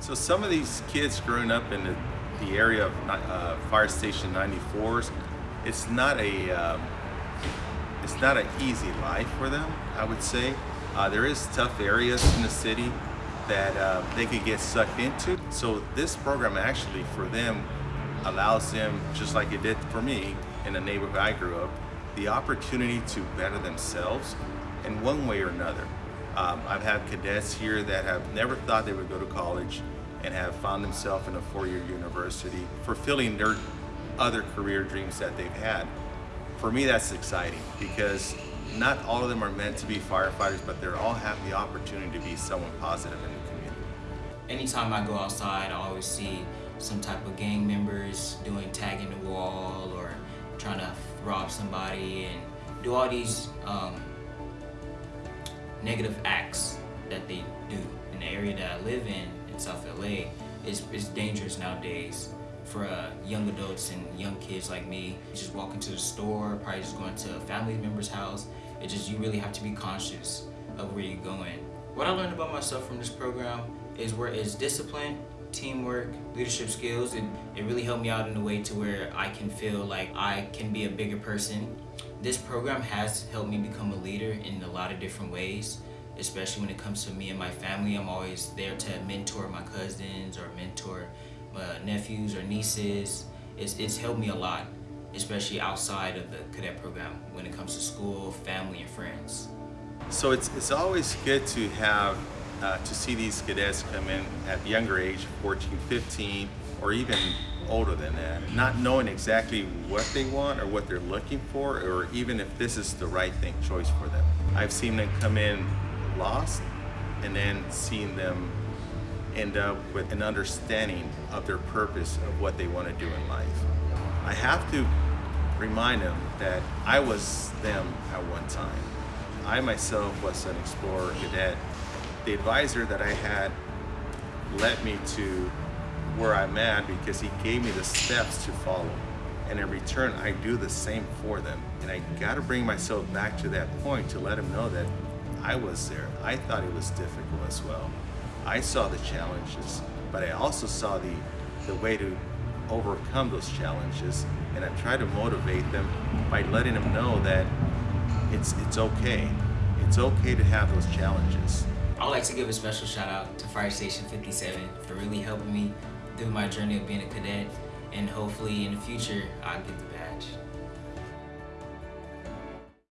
So some of these kids growing up in the, the area of uh, Fire Station 94s, it's not a um, it's not an easy life for them. I would say uh, there is tough areas in the city that uh, they could get sucked into. So this program actually for them allows them, just like it did for me in the neighborhood I grew up, the opportunity to better themselves in one way or another. Um, I've had cadets here that have never thought they would go to college and have found themselves in a four-year university, fulfilling their other career dreams that they've had. For me, that's exciting because not all of them are meant to be firefighters, but they all have the opportunity to be someone positive in the community. Anytime I go outside, I always see some type of gang members doing tagging the wall or trying to rob somebody and do all these um, negative acts that they do. In the area that I live in, in South LA, it's, it's dangerous nowadays for uh, young adults and young kids like me. Just walking to the store, probably just going to a family member's house. It just, you really have to be conscious of where you're going. What I learned about myself from this program is where it's discipline, teamwork, leadership skills. It, it really helped me out in a way to where I can feel like I can be a bigger person. This program has helped me become a leader in a lot of different ways, especially when it comes to me and my family. I'm always there to mentor my cousins or mentor my nephews or nieces. It's, it's helped me a lot, especially outside of the cadet program when it comes to school, family, and friends. So it's, it's always good to have uh, to see these cadets come in at younger age, 14, 15, or even older than that, not knowing exactly what they want or what they're looking for, or even if this is the right thing choice for them. I've seen them come in lost, and then seeing them end up with an understanding of their purpose of what they want to do in life. I have to remind them that I was them at one time. I myself was an explorer cadet the advisor that I had led me to where I'm at because he gave me the steps to follow. And in return, I do the same for them. And I got to bring myself back to that point to let them know that I was there. I thought it was difficult as well. I saw the challenges, but I also saw the, the way to overcome those challenges. And I try to motivate them by letting them know that it's, it's okay. It's okay to have those challenges. I'd like to give a special shout out to Fire Station 57 for really helping me through my journey of being a cadet and hopefully in the future I'll get the